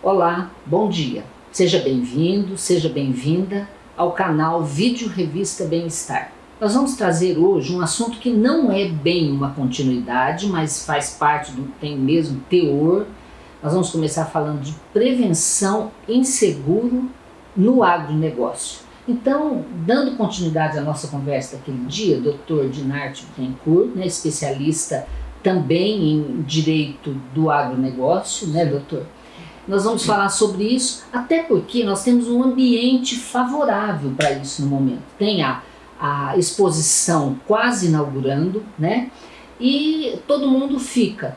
Olá, bom dia. Seja bem-vindo, seja bem-vinda ao canal Vídeo Revista Bem-Estar. Nós vamos trazer hoje um assunto que não é bem uma continuidade, mas faz parte do tem mesmo teor. Nós vamos começar falando de prevenção em seguro no agronegócio. Então, dando continuidade à nossa conversa daquele dia, Dr. Dinarte Bittencourt, né, especialista também em direito do agronegócio, né, doutor? Nós vamos falar sobre isso, até porque nós temos um ambiente favorável para isso no momento. Tem a, a exposição quase inaugurando, né? E todo mundo fica.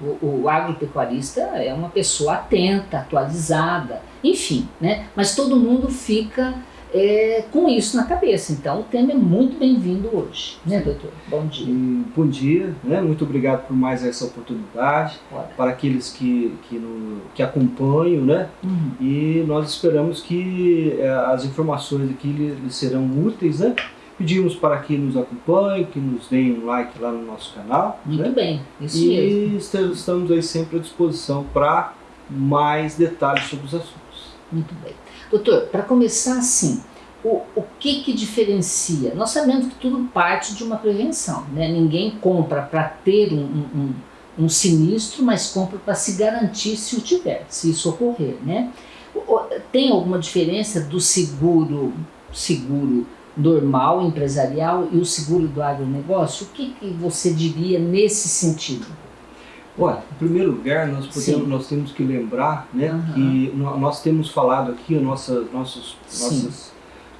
O, o agropecuarista é uma pessoa atenta, atualizada, enfim, né? Mas todo mundo fica é, com isso na cabeça. Então o tema é muito bem-vindo hoje, né, doutor? Bom dia. E, bom dia, né? muito obrigado por mais essa oportunidade, para aqueles que, que, no, que acompanham, né? Uhum. E nós esperamos que é, as informações aqui lhes serão úteis, né? Pedimos para que nos acompanhem, que nos deem um like lá no nosso canal. Muito né? bem, isso e mesmo. E estamos aí sempre à disposição para mais detalhes sobre os assuntos. Muito bem. Doutor, para começar assim, o, o que que diferencia? Nós sabemos que tudo parte de uma prevenção, né? Ninguém compra para ter um, um, um, sinistro, mas compra para se garantir se o tiver, se isso ocorrer, né? Tem alguma diferença do seguro, seguro normal, empresarial e o seguro do agronegócio? O que, que você diria nesse sentido? Olha, em primeiro lugar, nós, podemos, nós temos que lembrar né, uhum. que nós temos falado aqui, nossa, nossos, nossas,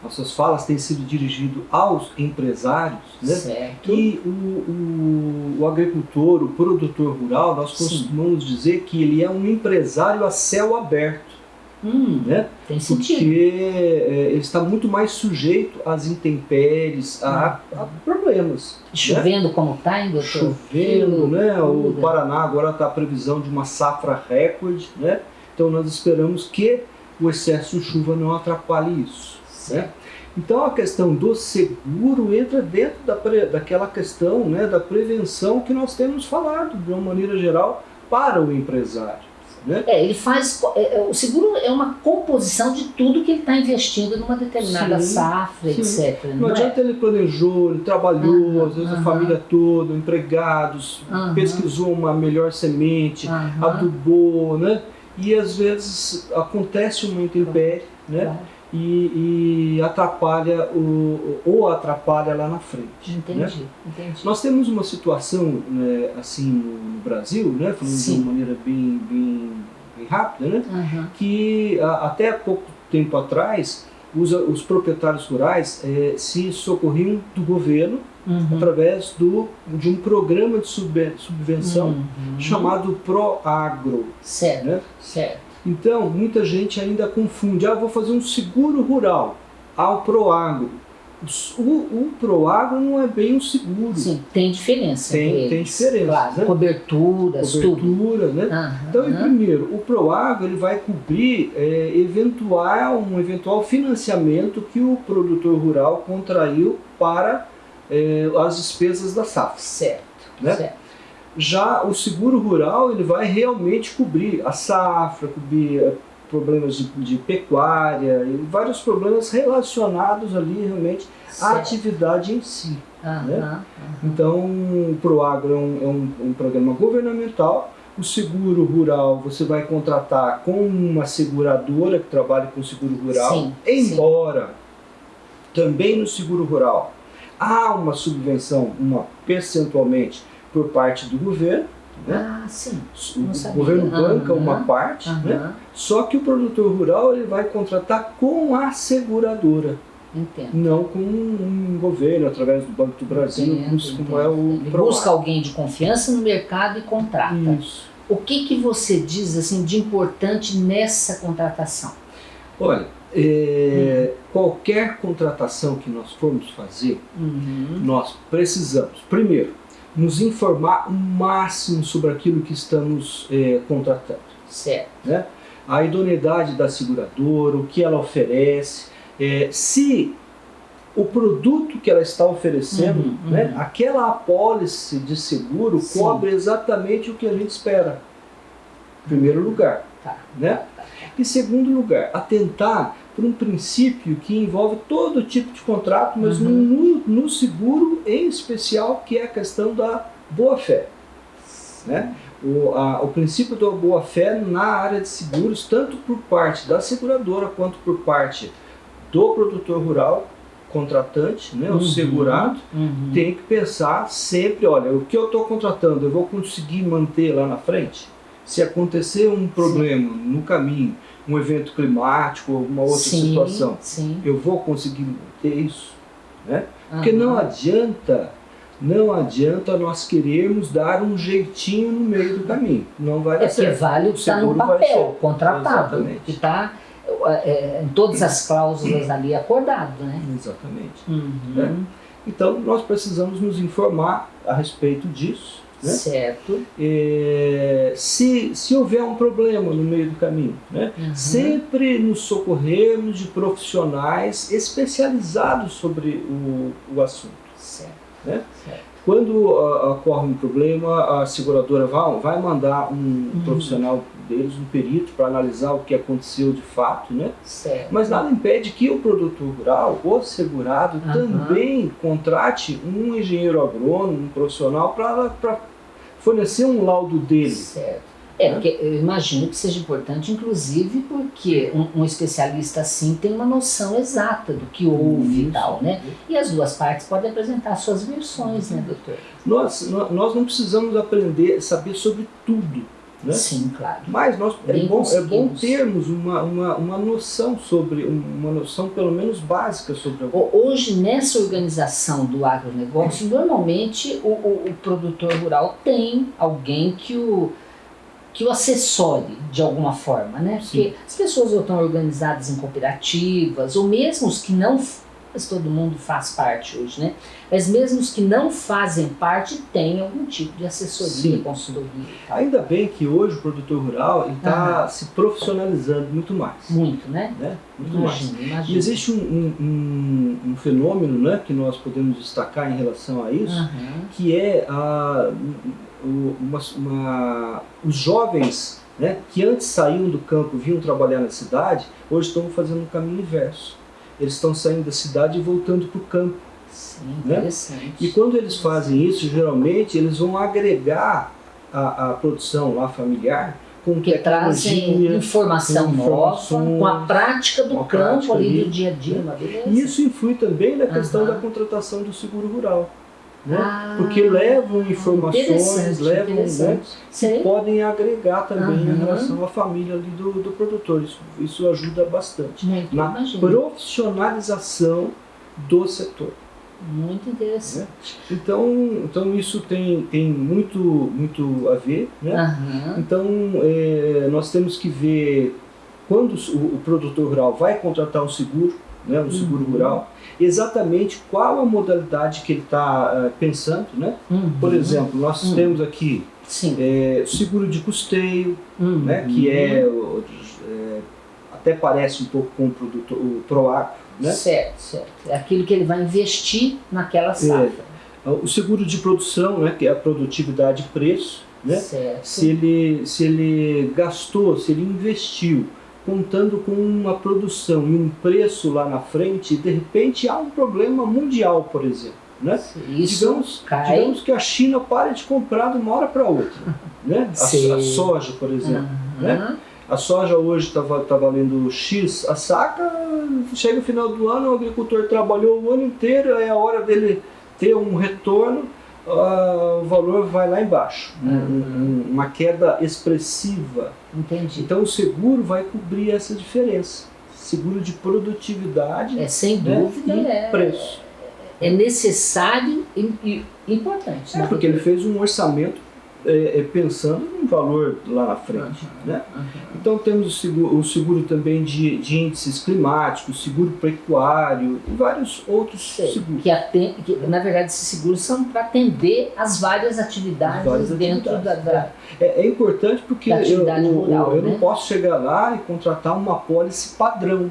nossas falas têm sido dirigidas aos empresários, né, certo. e o, o, o, agricultor, o produtor rural, nós costumamos Sim. dizer que ele é um empresário a céu aberto. Hum, né? Tem sentido. Porque é, ele está muito mais sujeito às intempéries, a, a problemas. Né? Chovendo né? como está, hein, doutor? Chovendo, né? O Paraná agora está a previsão de uma safra recorde, né? Então nós esperamos que o excesso de chuva não atrapalhe isso. Né? Então a questão do seguro entra dentro da, daquela questão né, da prevenção que nós temos falado de uma maneira geral para o empresário. Né? É, ele faz. É, é, o seguro é uma composição de tudo que ele está investindo numa determinada sim, safra, sim. etc. Não, não é? adianta ele planejou, ele trabalhou, uhum, às vezes uhum. a família toda, empregados, uhum. pesquisou uma melhor semente, adubou, né? E às vezes acontece uma intempérie, né? Claro e, e, atrapalha o, ou atrapalha lá na frente. Entendi, né? entendi. Nós temos uma situação né, assim no Brasil, né, falando Sim. de uma maneira bem, bem, bem rápida, né, uhum. que a, até pouco tempo atrás os, os proprietários rurais é, se socorriam do governo uhum. através do, de um programa de subvenção uhum. chamado ProAgro. Certo, né? certo. Então, muita gente ainda confunde, ah, vou fazer um seguro rural ao Proagro. O, o Proagro não é bem um seguro. Sim, tem diferença. Tem, tem diferença. Claro, né? Coberturas, Cobertura, tudo. né? Aham, então, primeiro, o Proagro ele vai cobrir é, eventual, um eventual financiamento que o produtor rural contraiu para é, as despesas da safra. Certo, né? certo. Já o seguro rural ele vai realmente cobrir a safra, cobrir eh, problemas de, de pecuária e vários problemas relacionados ali realmente certo. à atividade em si. Uhum, né? uhum. Então, o ProAgro é, um, é um, um programa governamental o seguro rural você vai contratar com uma seguradora que trabalha com seguro rural, sim, embora sim. também no seguro rural há uma subvenção, uma percentualmente por parte do governo. Né? Ah, sim. O governo banca uhum. uma parte, uhum. né? só que o produtor rural ele vai contratar com a seguradora. Entendo. Não com um governo, através do Banco do Brasil, entendo, como entendo. é o Ele busca alguém de confiança no mercado e contrata. Isso. O que, que você diz assim de importante nessa contratação? Olha, é, hum. qualquer contratação que nós formos fazer, uhum. nós precisamos, primeiro, nos informar o máximo sobre aquilo que estamos é, contratando. Certo. Né? A idoneidade da seguradora, o que ela oferece, é, se o produto que ela está oferecendo, uhum, né, uhum. aquela apólice de seguro Sim. cobre exatamente o que a gente espera. Em primeiro lugar. Tá, né? tá, tá. Em segundo lugar, atentar por um princípio que envolve todo tipo de contrato, mas Uhum. no, no seguro em especial, que é a questão da boa-fé. Né? O, a- o princípio da boa-fé na área de seguros, tanto por parte da seguradora quanto por parte do produtor rural, contratante, né, Uhum. o segurado, Uhum. tem que pensar sempre, olha, o que eu estou contratando, eu vou conseguir manter lá na frente? Se acontecer um problema no caminho, um evento climático, alguma outra sim, situação, Sim. eu vou conseguir manter isso? Né? Porque não adianta, não adianta nós querermos dar um jeitinho no meio do caminho. Não vai dar É certo. vale o que está no papel, contratado, Exatamente. que está em todas as cláusulas ali acordado, né? Exatamente. Uhum. Então nós precisamos nos informar a respeito disso. Né? Certo. É, se, se houver um problema no meio do caminho, né? Uhum. sempre nos socorrermos de profissionais especializados sobre o, o assunto. Certo. Né? certo. Quando ah, ocorre um problema, a seguradora vai, vai mandar um Uhum. profissional deles, um perito, para analisar o que aconteceu de fato, né? Certo. Mas nada impede que o produtor rural, o segurado, Aham. também contrate um engenheiro agrônomo, um profissional, para fornecer um laudo dele. Certo. É, Né? porque eu imagino que seja importante, inclusive, porque um, um especialista assim tem uma noção exata do que houve e tal, né? E as duas partes podem apresentar suas versões, né, doutor? Nós, nó- nós não precisamos aprender, saber sobre tudo, né? Sim, claro. Mas nós, é, bom, é bom termos uma, uma, uma noção sobre, uma noção pelo menos básica sobre Hoje, nessa organização do agronegócio, normalmente o, o- o produtor rural tem alguém que o, que o assessore de alguma forma, né? Porque as pessoas ou estão organizadas em cooperativas, ou mesmo os que não, mas todo mundo faz parte hoje, né? Mas mesmo os que não fazem parte têm algum tipo de assessoria, Sim. consultoria. Ainda bem que hoje o produtor rural está se profissionalizando muito mais. Muito, né? Né? Muito mais. Imagina, E imagina. existe um, um- um- fenômeno né, que nós podemos destacar em relação a isso, Aham. que é a, o- uma, uma- os jovens né, que antes saíam do campo e vinham trabalhar na cidade, hoje estão fazendo um caminho inverso. Eles estão saindo da cidade e voltando para o campo. Sim, Né? interessante. E quando eles fazem isso, geralmente eles vão agregar a, a produção lá familiar com que trazem informação nova, com a prática do campo prática ali ali, do dia a dia, uma beleza. E isso influi também na questão Aham. da contratação do seguro rural. Né? Ah, Porque levam informações, levam, né. Sei. podem agregar também em Aham. relação à família do, do produtor. Isso, isso ajuda bastante. Muito, Na imagino. profissionalização do setor. Muito interessante. Então, então isso tem, tem muito, muito a ver. Né? Aham. Então, é, nós temos que ver quando o, o produtor rural vai contratar um seguro, né, um seguro Uhum. rural, exatamente qual a modalidade que ele está pensando. Né? Uhum. Por exemplo, nós Uhum. temos aqui é, seguro de custeio, Uhum. né, que é, é, até parece um pouco com o, produtor, o Proagro, né? Certo, certo. É aquilo que ele vai investir naquela safra. o seguro de produção, né, que é a produtividade e preço, né? Certo. se ele, se ele gastou, se ele investiu, contando com uma produção e um preço lá na frente, e de repente há um problema mundial, por exemplo. Né? Isso digamos, cai. digamos que a China pare de comprar de uma hora para outra. Né? A, a soja, por exemplo. Aham. né? A soja hoje está tá valendo X a saca, chega o final do ano, o agricultor trabalhou o ano inteiro, é a hora dele ter um retorno, ah, o valor vai lá embaixo. Um- Uhum. um- uma queda expressiva. Entendi. Então o seguro vai cobrir essa diferença. Seguro de produtividade É sem né, dúvida e é, preço. é necessário e, e importante. É né? porque ele fez um orçamento é, é, pensando num valor lá na frente. Né? Aham. Então temos o seguro, o seguro também de, de índices climáticos, seguro pecuário e vários outros Sei, seguros. que, aten- que, na verdade esses seguros são para atender as várias atividades As várias dentro atividades, da, da- É, é importante porque eu, rural, eu né? não posso chegar lá e contratar uma pólice padrão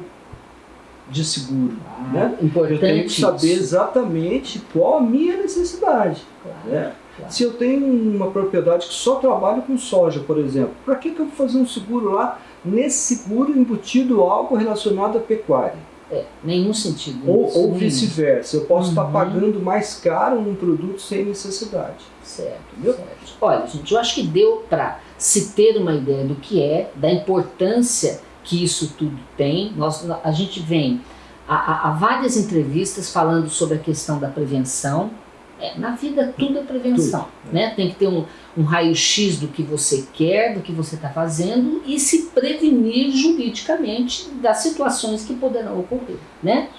de seguro. né? importante Eu tenho que saber isso. exatamente qual a minha necessidade. Claro. né? Se eu tenho uma propriedade que só trabalha com soja, por exemplo, para que, que eu vou fazer um seguro lá, nesse seguro embutido algo relacionado à pecuária? É, nenhum sentido. Ou, ou vice-versa. Eu posso uhum. estar pagando mais caro um produto sem necessidade. Certo, certo. Olha, gente, eu acho que deu para se ter uma ideia do que é, da importância que isso tudo tem. Nós, a gente vem a, a, a várias entrevistas falando sobre a questão da prevenção. É, na vida tudo é prevenção, tudo, né? Tem que ter um, um raio-x do que você quer, do que você está fazendo e se prevenir juridicamente das situações que poderão ocorrer, né?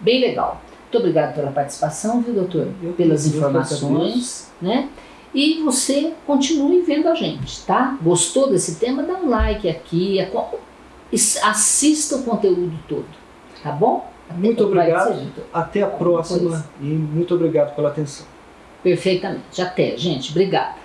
Bem legal. Muito obrigado pela participação, viu, doutor? Eu, Pelas eu informações, né? E você continue vendo a gente, tá? Gostou desse tema? Dá um like aqui, assista o conteúdo todo, tá bom? Muito obrigado. Até a próxima e muito obrigado pela atenção. Perfeitamente. Até, gente. Obrigada.